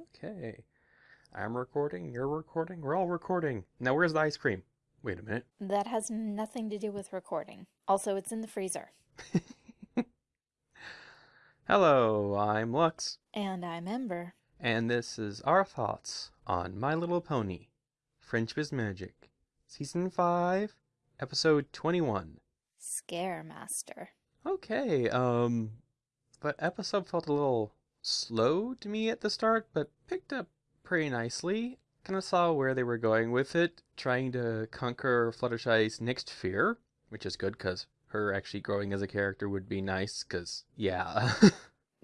Okay. I'm recording, you're recording, we're all recording. Now, where's the ice cream? Wait a minute. That has nothing to do with recording. Also, it's in the freezer. Hello, I'm Lux, And I'm Ember. and this is our thoughts on My Little Pony Friendship is Magic, Season 5, Episode 21. Scare Master. Okay, um, the episode felt a little slow to me at the start, but picked up pretty nicely. Kind of saw where they were going with it, trying to conquer Fluttershy's next fear, which is good because her actually growing as a character would be nice, because, yeah.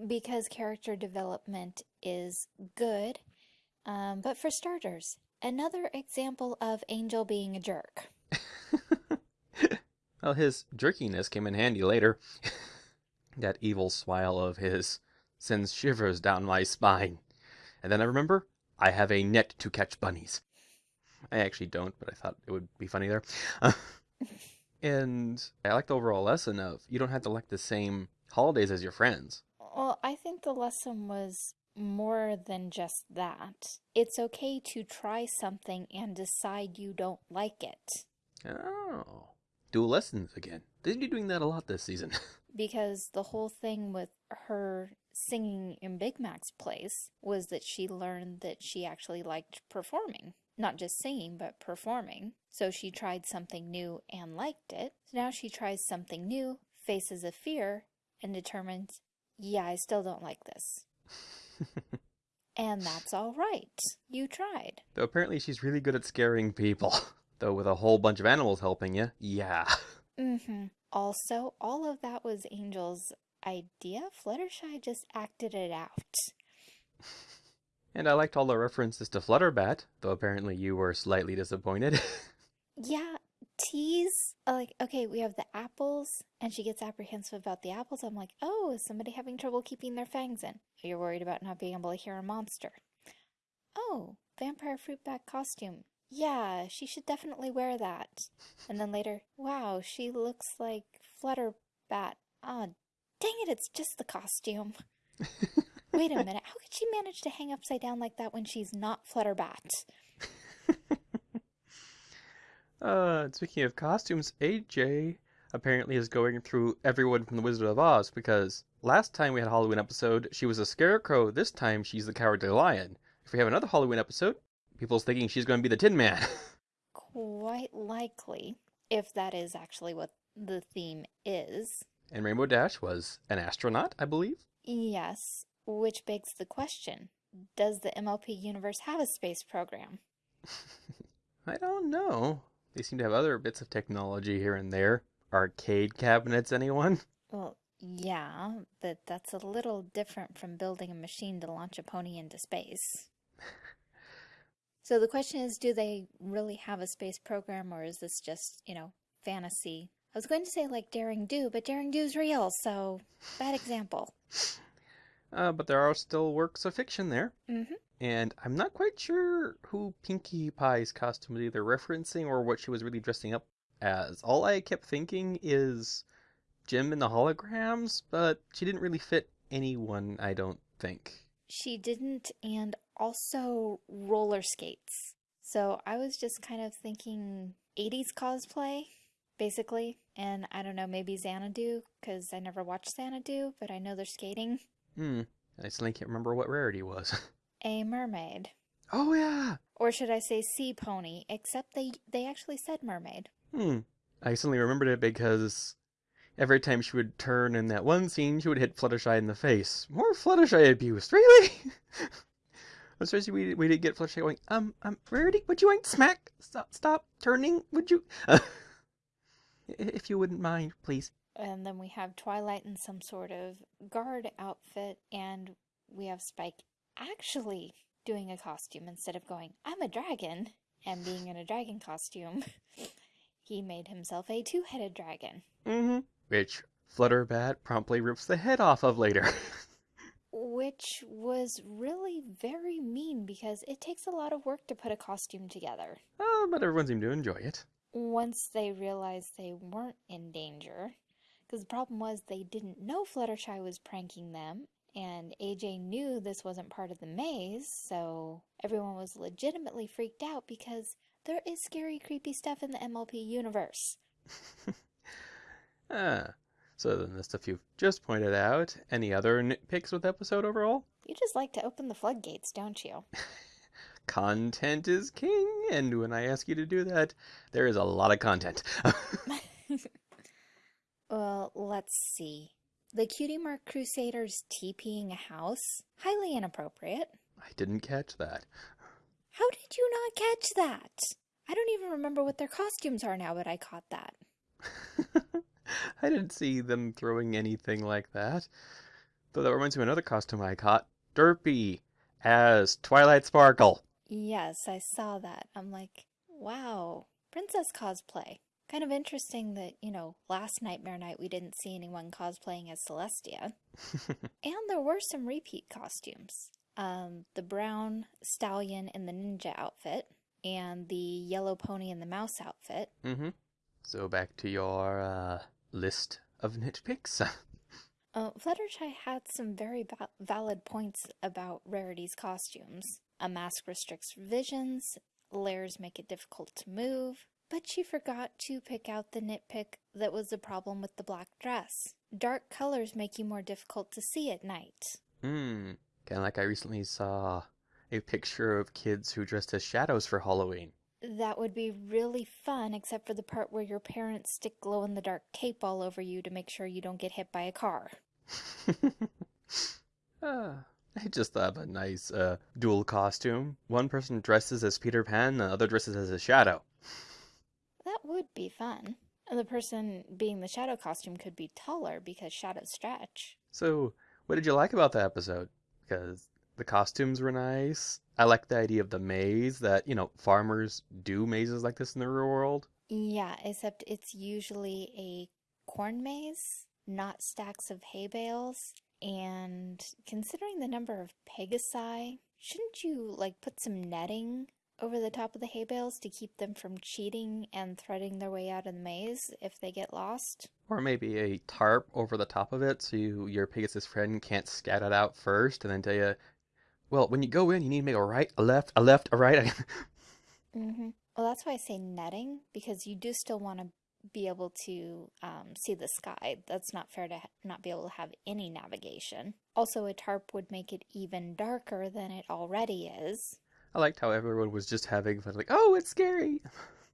Because character development is good. Um, but for starters, another example of Angel being a jerk. well, his jerkiness came in handy later. that evil smile of his sends shivers down my spine. And then I remember, I have a net to catch bunnies. I actually don't, but I thought it would be funny there. and I like the overall lesson of you don't have to like the same holidays as your friends. Well, I think the lesson was more than just that. It's okay to try something and decide you don't like it. Oh. Dual lessons again. They'd be doing that a lot this season. Because the whole thing with her singing in Big Mac's place was that she learned that she actually liked performing. Not just singing, but performing. So she tried something new and liked it. So now she tries something new, faces a fear, and determines, yeah, I still don't like this. And that's all right. You tried. Though apparently she's really good at scaring people. Though with a whole bunch of animals helping you, yeah. Mm-hmm. Also, all of that was Angel's idea. Fluttershy just acted it out. And I liked all the references to Flutterbat, though apparently you were slightly disappointed. Yeah, tease. Like, okay, we have the apples, and she gets apprehensive about the apples. I'm like, oh, is somebody having trouble keeping their fangs in? You're worried about not being able to hear a monster. Oh, vampire fruit bat costume. Yeah, she should definitely wear that. And then later, wow, she looks like Flutterbat. Ah, dang it, it's just the costume. Wait a minute, how could she manage to hang upside down like that when she's not Flutterbat? uh, speaking of costumes, AJ apparently is going through everyone from The Wizard of Oz because last time we had a Halloween episode, she was a scarecrow. This time, she's the Cowardly Lion. If we have another Halloween episode, people's thinking she's going to be the Tin Man. Quite likely, if that is actually what the theme is. and Rainbow Dash was an astronaut, I believe. Yes, which begs the question Does the MLP universe have a space program? I don't know. They seem to have other bits of technology here and there. Arcade cabinets, anyone? Well, yeah, but that's a little different from building a machine to launch a pony into space. So the question is do they really have a space program or is this just, you know, fantasy? I was going to say like Daring Do, but Daring Do's real, so bad example. Uh, but there are still works of fiction there. Mm-hmm. And I'm not quite sure who Pinkie Pie's costume was either referencing or what she was really dressing up as. All I kept thinking is Jem and the Holograms, but she didn't really fit anyone, I don't think. She didn't, and also roller skates. So I was just kind of thinking 80s cosplay, basically. And I don't know, maybe Xanadu, because I never watched Xanadu, but I know they're skating. Hmm. I suddenly can't remember what Rarity was. A mermaid. oh, yeah! Or should I say sea pony, except they, they actually said mermaid. Hmm. I suddenly remembered it because every time she would turn in that one scene, she would hit Fluttershy in the face. More Fluttershy abuse, really? Especially we we didn't get Fluttershy going, um, um, Rarity, would you mind smack? Stop, stop turning, would you? if you wouldn't mind, please. And then we have Twilight in some sort of guard outfit, and we have Spike actually doing a costume instead of going, I'm a dragon, and being in a dragon costume. he made himself a two headed dragon. Mm-hmm. Which Flutterbat promptly rips the head off of later. Which was really very mean because it takes a lot of work to put a costume together. oh, but everyone seemed to enjoy it. Once they realized they weren't in danger, because the problem was they didn't know Fluttershy was pranking them, And AJ knew this wasn't part of the maze, so everyone was legitimately freaked out because there is scary, creepy stuff in the MLP universe. ah, so then the stuff you've just pointed out. Any other nitpicks with the episode overall? You just like to open the floodgates, don't you? content is king, and when I ask you to do that, there is a lot of content. well, let's see. The Cutie Mark Crusaders TPing a house? Highly inappropriate. I didn't catch that. How did you not catch that? I don't even remember what their costumes are now, but I caught that. I didn't see them throwing anything like that. Though that reminds me of another costume I caught. Derpy as Twilight Sparkle. Yes, I saw that. I'm like, wow, princess cosplay. Kind of interesting that, you know, last Nightmare Night we didn't see anyone cosplaying as Celestia. and there were some repeat costumes. Um, the brown stallion in the ninja outfit and the yellow pony in the mouse outfit. Mm-hmm. So back to your uh, list of nitpicks. uh, Fluttershy had some very va valid points about Rarity's costumes. A mask restricts visions, layers make it difficult to move, but she forgot to pick out the nitpick that was the problem with the black dress. Dark colors make you more difficult to see at night. Hmm. Kind of like I recently saw a picture of kids who dressed as shadows for Halloween. That would be really fun, except for the part where your parents stick glow in the dark tape all over you to make sure you don't get hit by a car. ah, I just thought of a nice uh, dual costume. One person dresses as Peter Pan, the other dresses as a shadow. That would be fun. And the person being the shadow costume could be taller because shadows stretch. So, what did you like about the episode? Because the costumes were nice. I like the idea of the maze that, you know, farmers do mazes like this in the real world. Yeah, except it's usually a corn maze, not stacks of hay bales. And considering the number of pegasi, shouldn't you like put some netting over the top of the hay bales to keep them from cheating and threading their way out of the maze if they get lost? Or maybe a tarp over the top of it so you, your Pegasus friend can't scat it out first and then tell you, well, when you go in, you need to make a right, a left, a left, a right. mm-hmm. Well, that's why I say netting, because you do still want to be able to um, see the sky. That's not fair to not be able to have any navigation. Also, a tarp would make it even darker than it already is. I liked how everyone was just having fun, like, oh, it's scary.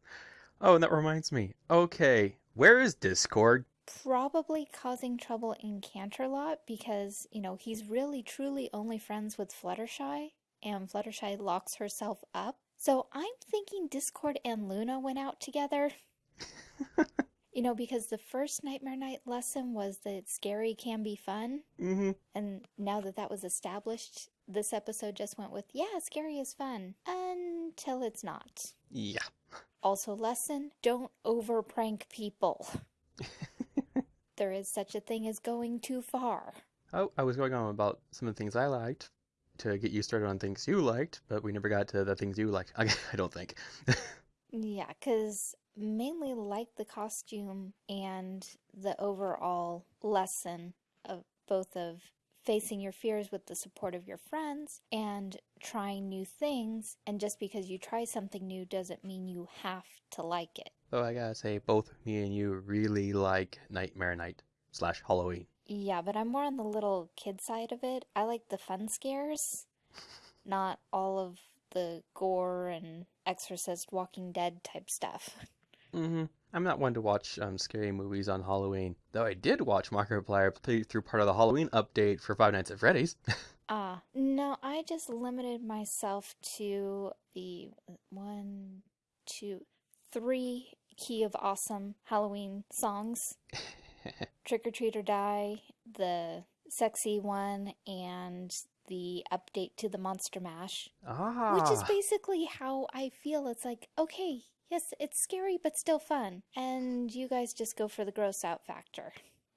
oh, and that reminds me. Okay, where is Discord? Probably causing trouble in Canterlot because, you know, he's really truly only friends with Fluttershy and Fluttershy locks herself up. So I'm thinking Discord and Luna went out together. you know, because the first Nightmare Night lesson was that scary can be fun. Mm -hmm. And now that that was established, this episode just went with, yeah, scary is fun until it's not. Yeah. Also, lesson don't over prank people. there is such a thing as going too far. Oh, I was going on about some of the things I liked to get you started on things you liked, but we never got to the things you liked. I, I don't think. yeah, because mainly like the costume and the overall lesson of both of facing your fears with the support of your friends and trying new things. And just because you try something new doesn't mean you have to like it. Though I gotta say, both me and you really like Nightmare Night slash Halloween. Yeah, but I'm more on the little kid side of it. I like the fun scares, not all of the gore and Exorcist, Walking Dead type stuff. Mm-hmm. I'm not one to watch um, scary movies on Halloween, though I did watch Markiplier play through part of the Halloween update for Five Nights at Freddy's. Ah, uh, no, I just limited myself to the one, two, three Key of Awesome Halloween songs. Trick or Treat or Die, the sexy one, and the update to the Monster Mash. Ah. Which is basically how I feel. It's like, okay, yes, it's scary, but still fun. And you guys just go for the gross out factor.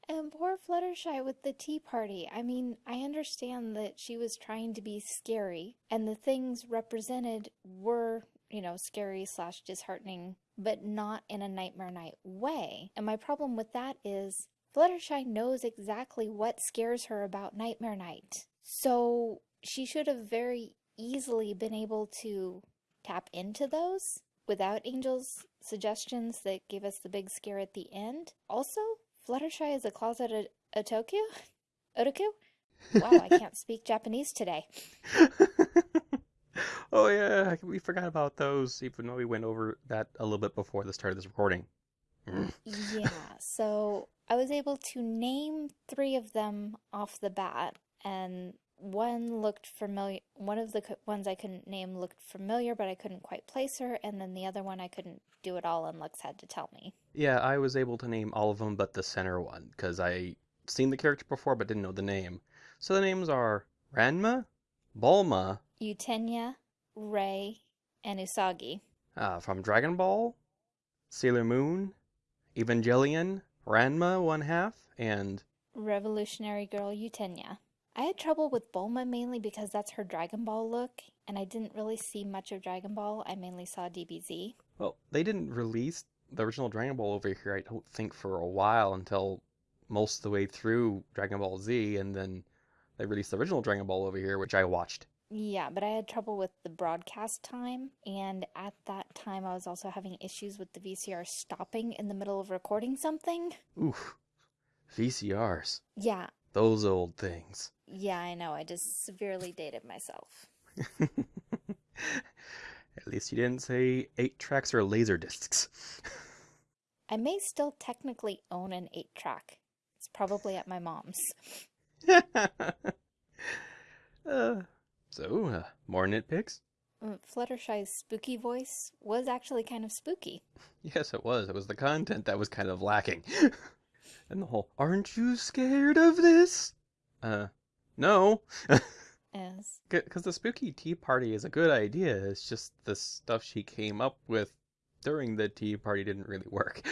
And poor Fluttershy with the tea party. I mean, I understand that she was trying to be scary, and the things represented were, you know, scary slash disheartening but not in a Nightmare Night way. And my problem with that is Fluttershy knows exactly what scares her about Nightmare Night. So she should have very easily been able to tap into those without Angel's suggestions that gave us the big scare at the end. Also, Fluttershy is a closeted Otoku? Otoku? Wow, I can't speak Japanese today. oh yeah, we forgot about those, even though we went over that a little bit before the start of this recording. Mm. yeah, so I was able to name three of them off the bat, and one looked familiar. One of the ones I couldn't name looked familiar, but I couldn't quite place her, and then the other one I couldn't do it all, and Lux had to tell me. Yeah, I was able to name all of them but the center one, because I seen the character before but didn't know the name. So the names are Ranma, Bulma, Utena, Rei, and Usagi. Uh, from Dragon Ball, Sailor Moon, Evangelion, Ranma one half, and Revolutionary Girl Utena. I had trouble with Bulma mainly because that's her Dragon Ball look, and I didn't really see much of Dragon Ball. I mainly saw DBZ. Well, they didn't release the original Dragon Ball over here, I don't think, for a while until most of the way through Dragon Ball Z, and then they released the original Dragon Ball over here, which I watched. Yeah, but I had trouble with the broadcast time, and at that time I was also having issues with the VCR stopping in the middle of recording something. Oof. VCRs. Yeah. Those old things. Yeah, I know. I just severely dated myself. At least you didn't say 8 tracks or laser discs. I may still technically own an 8 track. It's probably at my mom's. uh, so, uh, more nitpicks? Mm, Fluttershy's spooky voice was actually kind of spooky. Yes, it was. It was the content that was kind of lacking. and the whole, aren't you scared of this? Uh, no. Yes. Because the spooky tea party is a good idea. It's just the stuff she came up with during the tea party didn't really work.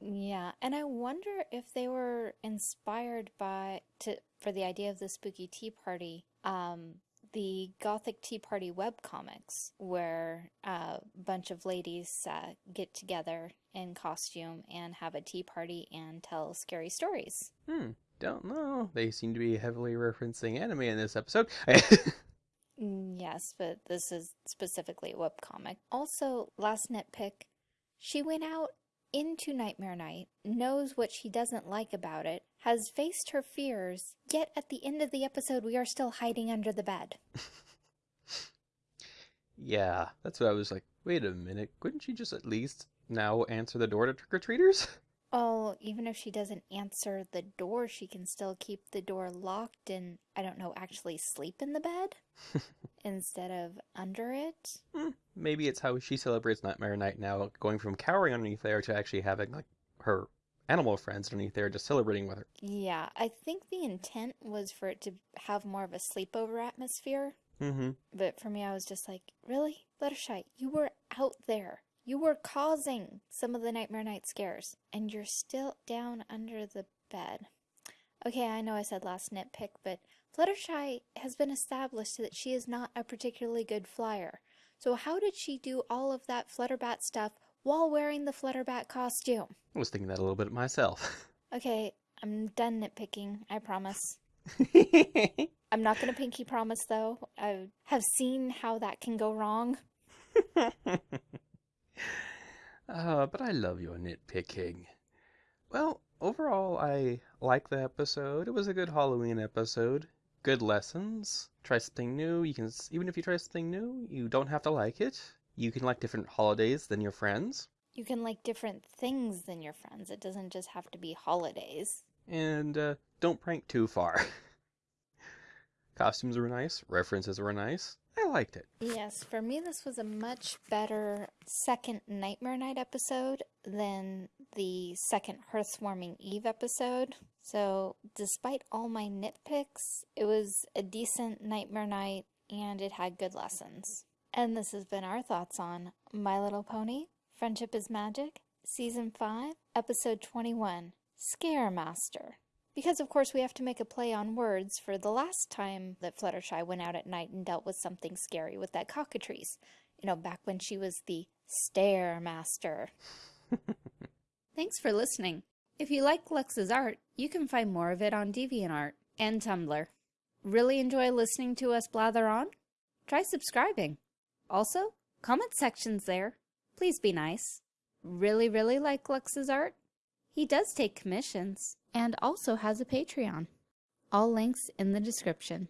Yeah, and I wonder if they were inspired by to for the idea of the spooky tea party, um, the Gothic Tea Party web comics, where a bunch of ladies uh, get together in costume and have a tea party and tell scary stories. Hmm, don't know. They seem to be heavily referencing anime in this episode. Mm, yes, but this is specifically a webcomic. Also, last nitpick, she went out into Nightmare Night, knows what she doesn't like about it, has faced her fears, yet at the end of the episode we are still hiding under the bed. yeah, that's what I was like. Wait a minute, couldn't she just at least now answer the door to trick-or-treaters? Oh, even if she doesn't answer the door, she can still keep the door locked and, I don't know, actually sleep in the bed instead of under it. Hmm, maybe it's how she celebrates Nightmare Night now, going from cowering underneath there to actually having like her animal friends underneath there just celebrating with her. Yeah, I think the intent was for it to have more of a sleepover atmosphere. Mm-hmm. But for me, I was just like, really? Fluttershy, you were out there. You were causing some of the Nightmare Night scares, and you're still down under the bed. Okay, I know I said last nitpick, but Fluttershy has been established that she is not a particularly good flyer. So how did she do all of that Flutterbat stuff while wearing the Flutterbat costume? I was thinking that a little bit myself. Okay, I'm done nitpicking, I promise. I'm not going to pinky promise, though. I have seen how that can go wrong. uh, but I love your nitpicking. Well, overall, I like the episode. It was a good Halloween episode. Good lessons. Try something new. You can even if you try something new, you don't have to like it. You can like different holidays than your friends. You can like different things than your friends. It doesn't just have to be holidays. And uh, don't prank too far. Costumes were nice. References were nice. I liked it. Yes, for me, this was a much better second Nightmare Night episode than the second Hearthwarming Eve episode. So, despite all my nitpicks, it was a decent Nightmare Night and it had good lessons. And this has been our thoughts on My Little Pony, Friendship is Magic, Season 5, Episode 21, Scare Master. Because, of course, we have to make a play on words for the last time that Fluttershy went out at night and dealt with something scary with that cockatrice. You know, back when she was the Stare Master. Thanks for listening. If you like Lux's art, you can find more of it on DeviantArt and Tumblr. Really enjoy listening to us blather on? Try subscribing. Also, comment sections there. Please be nice. Really, really like Lux's art? He does take commissions and also has a Patreon. All links in the description.